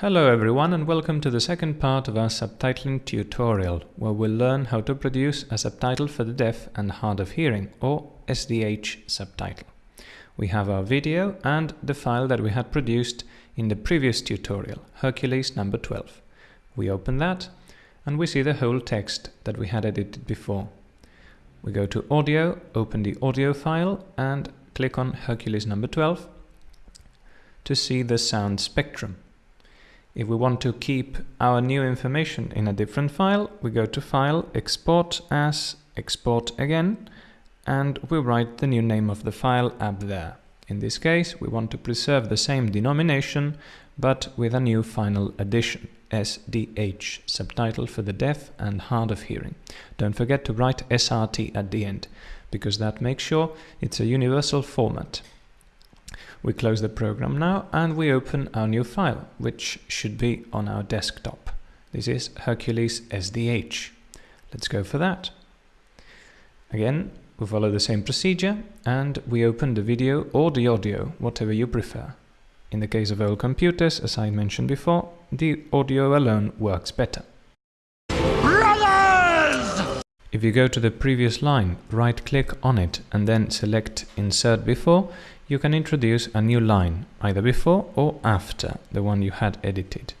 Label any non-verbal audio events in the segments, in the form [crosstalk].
Hello everyone and welcome to the second part of our subtitling tutorial, where we'll learn how to produce a subtitle for the deaf and hard of hearing, or SDH subtitle. We have our video and the file that we had produced in the previous tutorial, Hercules number 12. We open that and we see the whole text that we had edited before. We go to audio, open the audio file and click on Hercules number 12 to see the sound spectrum. If we want to keep our new information in a different file, we go to File, Export as, Export again, and we write the new name of the file up there. In this case, we want to preserve the same denomination, but with a new final addition, SDH, subtitle for the deaf and hard of hearing. Don't forget to write SRT at the end, because that makes sure it's a universal format. We close the program now and we open our new file, which should be on our desktop. This is Hercules SDH. Let's go for that. Again, we follow the same procedure and we open the video or the audio, whatever you prefer. In the case of old computers, as I mentioned before, the audio alone works better. Brothers! If you go to the previous line, right-click on it and then select Insert Before, you can introduce a new line, either before or after the one you had edited.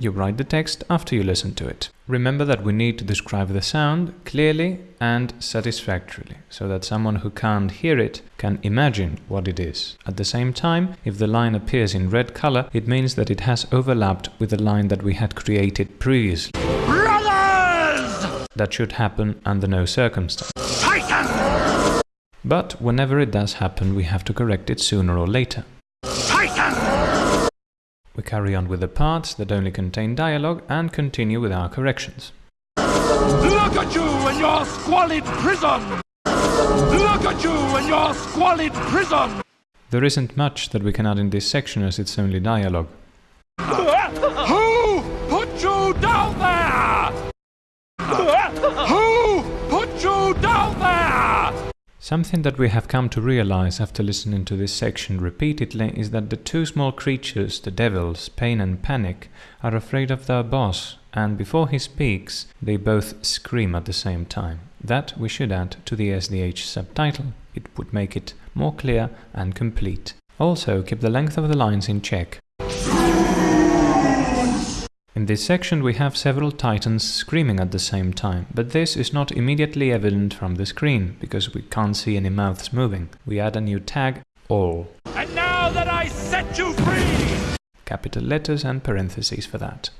You write the text after you listen to it. Remember that we need to describe the sound clearly and satisfactorily, so that someone who can't hear it can imagine what it is. At the same time, if the line appears in red color, it means that it has overlapped with the line that we had created previously. Brothers! That should happen under no circumstance. But whenever it does happen, we have to correct it sooner or later. We carry on with the parts that only contain dialogue and continue with our corrections. Look at you in your squalid prison! Look at you in your squalid prison! There isn't much that we can add in this section as it's only dialogue. Something that we have come to realize after listening to this section repeatedly is that the two small creatures, the devils, Pain and Panic, are afraid of their boss, and before he speaks, they both scream at the same time. That we should add to the SDH subtitle. It would make it more clear and complete. Also, keep the length of the lines in check. In this section we have several titans screaming at the same time, but this is not immediately evident from the screen, because we can't see any mouths moving. We add a new tag, all, And now that I set you free! capital letters and parentheses for that.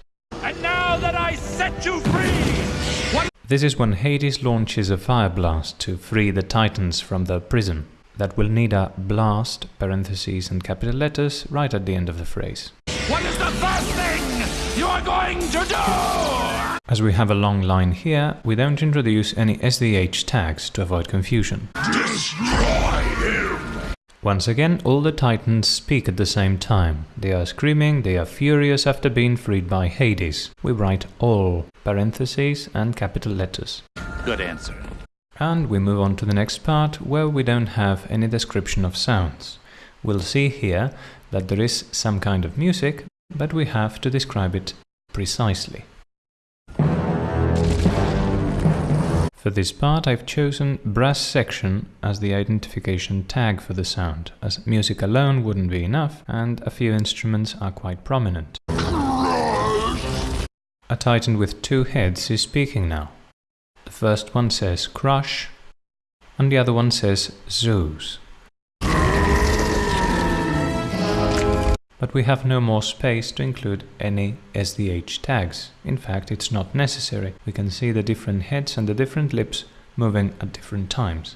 And now that I set you free! What This is when Hades launches a fire blast to free the titans from their prison. That will need a blast, parentheses and capital letters right at the end of the phrase. What is the first thing you are going to do? As we have a long line here, we don't introduce any SDH tags to avoid confusion. Destroy him! Once again, all the titans speak at the same time. They are screaming, they are furious after being freed by Hades. We write all, parentheses and capital letters. Good answer. And we move on to the next part, where we don't have any description of sounds. We'll see here that there is some kind of music, but we have to describe it precisely. For this part I've chosen brass section as the identification tag for the sound, as music alone wouldn't be enough and a few instruments are quite prominent. A titan with two heads is speaking now. The first one says crush and the other one says Zeus. But we have no more space to include any SDH tags. In fact, it's not necessary. We can see the different heads and the different lips moving at different times.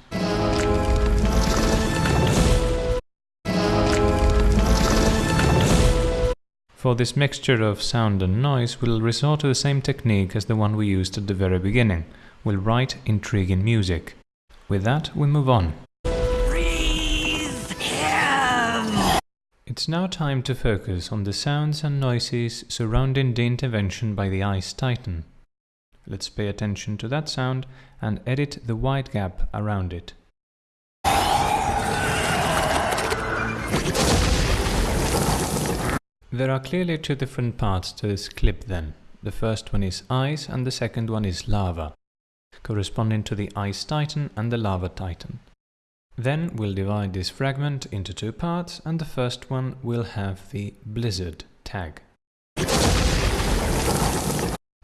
For this mixture of sound and noise, we'll resort to the same technique as the one we used at the very beginning. We'll write intriguing music. With that, we move on. It's now time to focus on the sounds and noises surrounding the intervention by the Ice Titan. Let's pay attention to that sound and edit the wide gap around it. There are clearly two different parts to this clip then. The first one is ice and the second one is lava, corresponding to the ice titan and the lava titan. Then we'll divide this fragment into two parts and the first one will have the blizzard tag.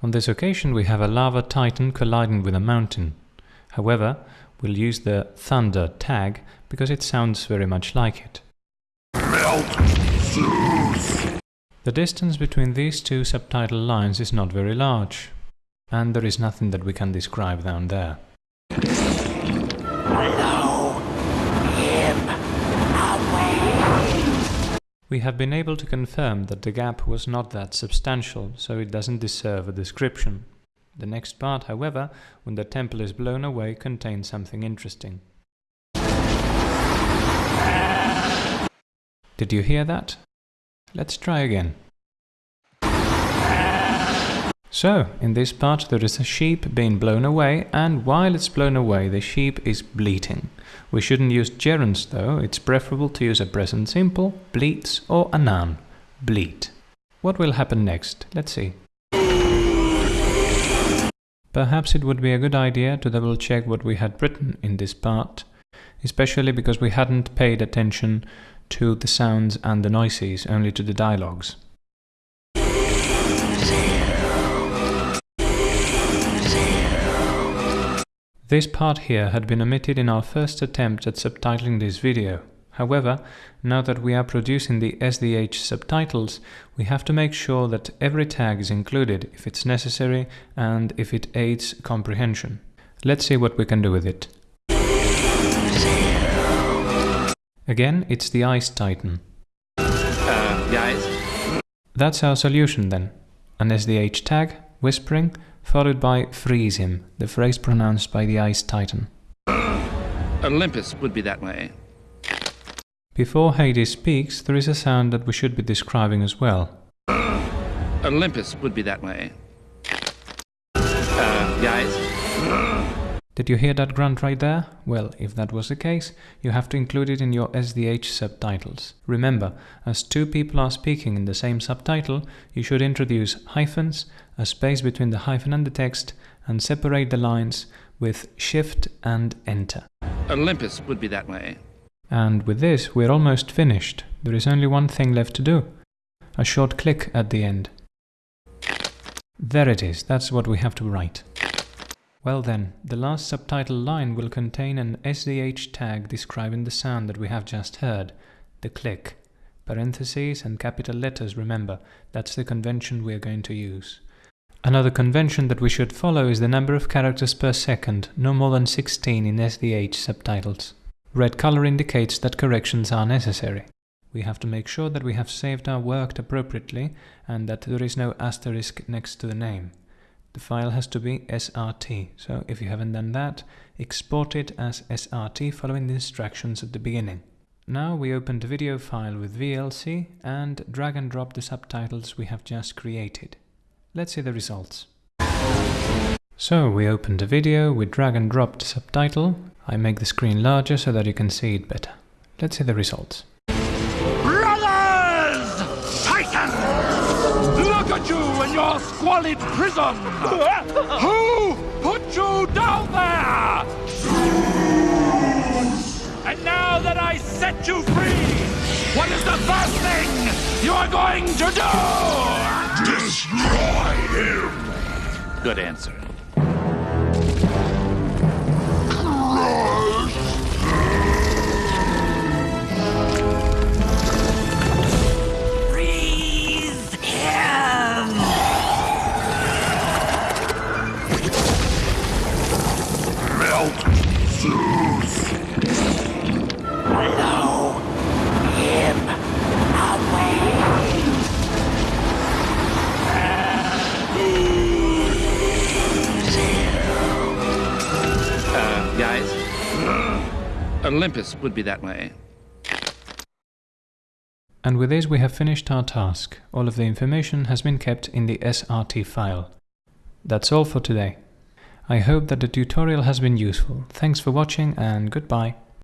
On this occasion we have a lava titan colliding with a mountain. However, we'll use the thunder tag because it sounds very much like it. The distance between these two subtitle lines is not very large, and there is nothing that we can describe down there. We have been able to confirm that the gap was not that substantial, so it doesn't deserve a description. The next part, however, when the temple is blown away, contains something interesting. Did you hear that? Let's try again. So, in this part there is a sheep being blown away and while it's blown away the sheep is bleating. We shouldn't use gerunds though, it's preferable to use a present simple, bleats or a noun, bleat. What will happen next? Let's see. Perhaps it would be a good idea to double check what we had written in this part, especially because we hadn't paid attention to the sounds and the noises, only to the dialogues. This part here had been omitted in our first attempt at subtitling this video. However, now that we are producing the SDH subtitles, we have to make sure that every tag is included if it's necessary and if it aids comprehension. Let's see what we can do with it. Again, it's the Ice Titan. Uh, the ice? That's our solution then. An SDH tag, whispering, followed by freeze him, the phrase pronounced by the Ice Titan. Olympus would be that way. Before Hades speaks, there is a sound that we should be describing as well. Olympus would be that way. Did you hear that grunt right there? Well, if that was the case, you have to include it in your SDH subtitles. Remember, as two people are speaking in the same subtitle, you should introduce hyphens, a space between the hyphen and the text, and separate the lines with Shift and Enter. Olympus would be that way. And with this, we're almost finished. There is only one thing left to do. A short click at the end. There it is, that's what we have to write. Well then, the last subtitle line will contain an SDH tag describing the sound that we have just heard, the click. Parentheses and capital letters, remember, that's the convention we are going to use. Another convention that we should follow is the number of characters per second, no more than 16 in SDH subtitles. Red color indicates that corrections are necessary. We have to make sure that we have saved our work appropriately and that there is no asterisk next to the name. The file has to be SRT, so if you haven't done that, export it as SRT following the instructions at the beginning. Now we open the video file with VLC and drag and drop the subtitles we have just created. Let's see the results. So we open the video, we drag and drop the subtitle. I make the screen larger so that you can see it better. Let's see the results. Look at you in your squalid prison! [laughs] Who put you down there? And now that I set you free, what is the first thing you are going to do? Destroy him! Good answer. Uh, Olympus would be that way. And with this we have finished our task. All of the information has been kept in the SRT file. That's all for today. I hope that the tutorial has been useful. Thanks for watching and goodbye.